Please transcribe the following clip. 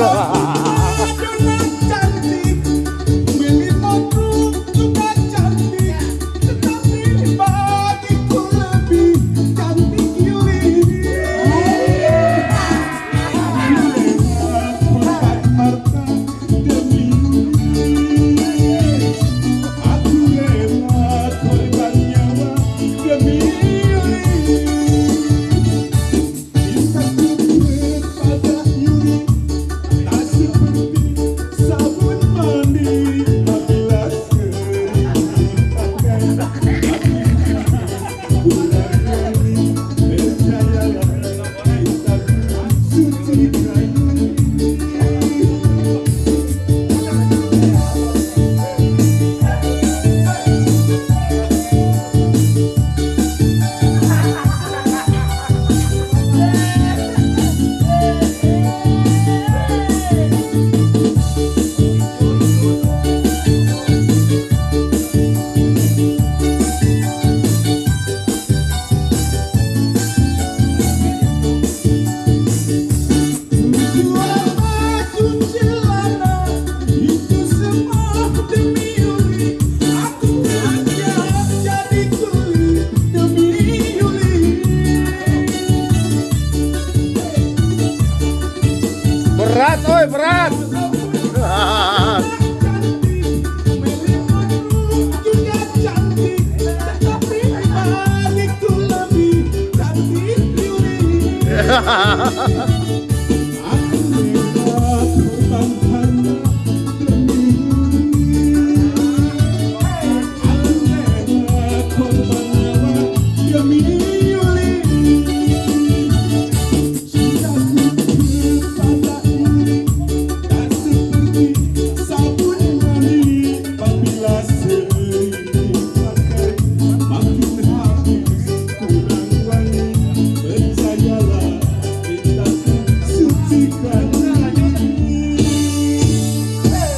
啊 berat. Hahaha